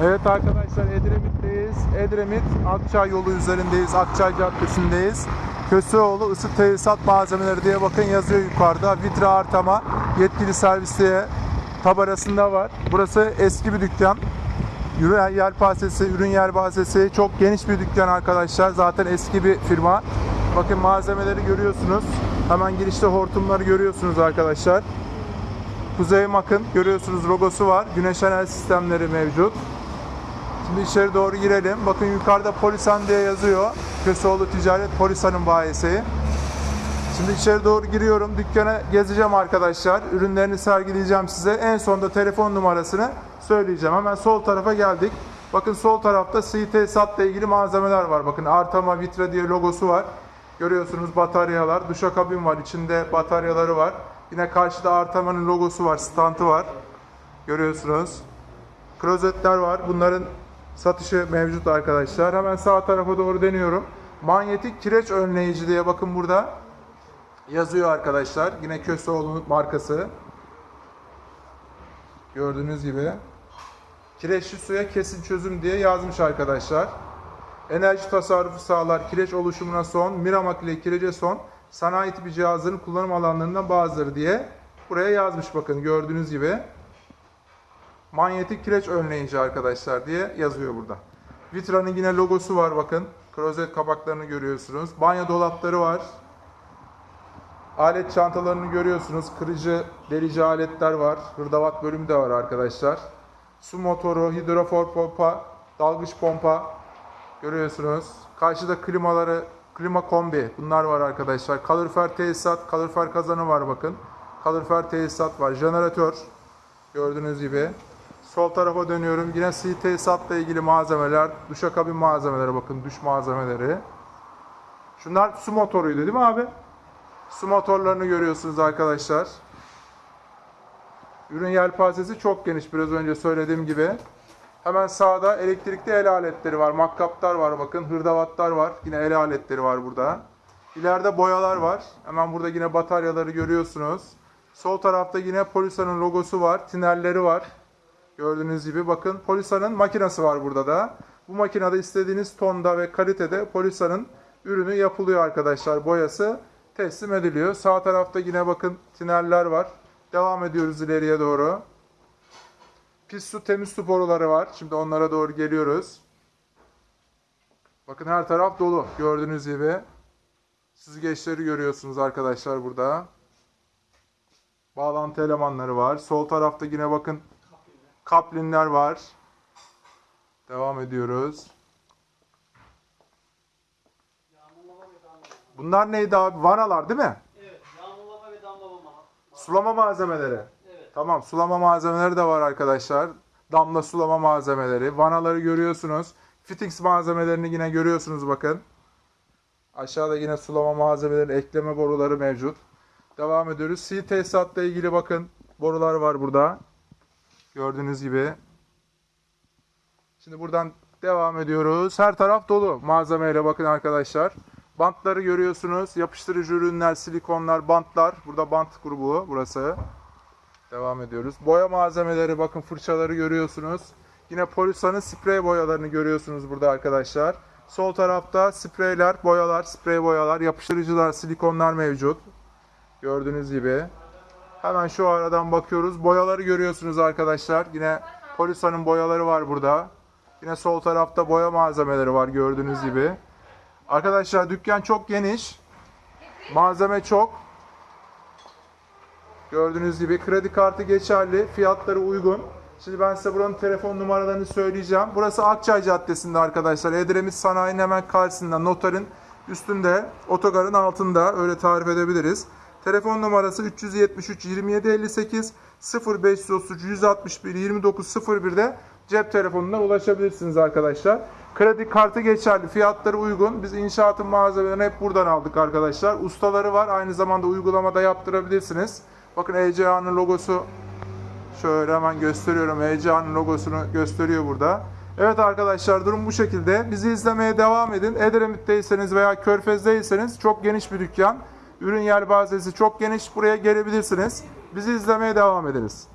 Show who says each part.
Speaker 1: Evet arkadaşlar Edremit'teyiz. Edremit Akçay yolu üzerindeyiz. Akçay Caddesi'ndeyiz. Köseoğlu ısı tesisat malzemeleri diye bakın yazıyor yukarıda. Vitra Artama yetkili servis tabarasında var. Burası eski bir dükkan. Ürün yelpazesi, ürün yelpazesi çok geniş bir dükkan arkadaşlar. Zaten eski bir firma. Bakın malzemeleri görüyorsunuz. Hemen girişte hortumları görüyorsunuz arkadaşlar. Kuzey Mak'ın görüyorsunuz logosu var. Güneş enerji sistemleri mevcut. Şimdi içeri doğru girelim. Bakın yukarıda Polisan diye yazıyor. Köseoğlu Ticaret Polisan'ın bayisi. Şimdi içeri doğru giriyorum. Dükkana gezeceğim arkadaşlar. Ürünlerini sergileyeceğim size. En sonunda telefon numarasını söyleyeceğim. Hemen sol tarafa geldik. Bakın sol tarafta CT SAT'la ilgili malzemeler var. Bakın Artama Vitra diye logosu var. Görüyorsunuz bataryalar. Duşakabin var. İçinde bataryaları var. Yine karşıda Artama'nın logosu var. Stantı var. Görüyorsunuz. Klozetler var. Bunların satışı mevcut arkadaşlar. Hemen sağ tarafa doğru deniyorum. Manyetik kireç önleyici diye bakın burada yazıyor arkadaşlar. Yine Köseoğlu markası. Gördüğünüz gibi. Kireçli suya kesin çözüm diye yazmış arkadaşlar. Enerji tasarrufu sağlar, kireç oluşumuna son, Miramak ile kirece son, sanayi tipi cihazların kullanım alanlarından bazıları diye buraya yazmış bakın gördüğünüz gibi. Manyetik kireç önleyici arkadaşlar diye yazıyor burada. Vitra'nın yine logosu var bakın. Klozet kapaklarını görüyorsunuz. Banyo dolapları var. Alet çantalarını görüyorsunuz. Kırıcı, delici aletler var. Hırdavat bölümü de var arkadaşlar. Su motoru, hidrofor pompa, dalgıç pompa görüyorsunuz. Karşıda klimaları, klima kombi bunlar var arkadaşlar. Kalorifer tesisat, kalorifer kazanı var bakın. Kalorifer tesisat var. Jeneratör gördüğünüz gibi. Sol tarafa dönüyorum. Yine C tesisatla ilgili malzemeler, duşakabin malzemeleri bakın duş malzemeleri. Şunlar su motoruydu değil mi abi? Su motorlarını görüyorsunuz arkadaşlar. Ürün yelpazesi çok geniş biraz önce söylediğim gibi. Hemen sağda elektrikli el aletleri var. Makkaplar var bakın. Hırdavatlar var. Yine el aletleri var burada. İleride boyalar var. Hemen burada yine bataryaları görüyorsunuz. Sol tarafta yine Polisa'nın logosu var. Tinerleri var. Gördüğünüz gibi bakın Polisa'nın makinesi var burada da. Bu makinede istediğiniz tonda ve kalitede Polisa'nın ürünü yapılıyor arkadaşlar. Boyası teslim ediliyor. Sağ tarafta yine bakın tinerler var. Devam ediyoruz ileriye doğru. Pis su temiz su boruları var. Şimdi onlara doğru geliyoruz. Bakın her taraf dolu gördüğünüz gibi. Süzgeçleri görüyorsunuz arkadaşlar burada. Bağlantı elemanları var. Sol tarafta yine bakın kaplinler var. Devam ediyoruz. Bunlar neydi abi? Vanalar değil mi?
Speaker 2: Evet, yağmurlama ve damlama.
Speaker 1: Sulama malzemeleri.
Speaker 2: Evet.
Speaker 1: Tamam sulama malzemeleri de var arkadaşlar. Damla sulama malzemeleri. Vanaları görüyorsunuz. Fittings malzemelerini yine görüyorsunuz bakın. Aşağıda yine sulama malzemeleri, ekleme boruları mevcut. Devam ediyoruz. C tesisatla ilgili bakın borular var burada. Gördüğünüz gibi. Şimdi buradan devam ediyoruz. Her taraf dolu malzemeyle bakın arkadaşlar. Bantları görüyorsunuz. Yapıştırıcı ürünler, silikonlar, bantlar. Burada bant grubu burası. Devam ediyoruz. Boya malzemeleri bakın fırçaları görüyorsunuz. Yine Polisa'nın sprey boyalarını görüyorsunuz burada arkadaşlar. Sol tarafta spreyler, boyalar, sprey boyalar, yapıştırıcılar, silikonlar mevcut. Gördüğünüz gibi. Hemen şu aradan bakıyoruz. Boyaları görüyorsunuz arkadaşlar. Yine Polisa'nın boyaları var burada. Yine sol tarafta boya malzemeleri var gördüğünüz gibi. Arkadaşlar dükkan çok geniş. Malzeme çok. Gördüğünüz gibi kredi kartı geçerli, fiyatları uygun. Şimdi ben size buranın telefon numaralarını söyleyeceğim. Burası Akçay Caddesi'nde arkadaşlar. Edremit Sanayi'nin hemen karşısında, notarın üstünde, otogarın altında öyle tarif edebiliriz. Telefon numarası 373 27 58 0533 161 29 01'de cep telefonuna ulaşabilirsiniz arkadaşlar. Kredi kartı geçerli, fiyatları uygun. Biz inşaatın malzemelerini hep buradan aldık arkadaşlar. Ustaları var, aynı zamanda uygulamada yaptırabilirsiniz. Bakın ECA'nın logosu Şöyle hemen gösteriyorum. ECA'nın logosunu gösteriyor burada. Evet arkadaşlar durum bu şekilde. Bizi izlemeye devam edin. Edremit'teyseniz veya Körfez'deyseniz çok geniş bir dükkan. Ürün yelpazesi çok geniş. Buraya gelebilirsiniz. Bizi izlemeye devam ediniz.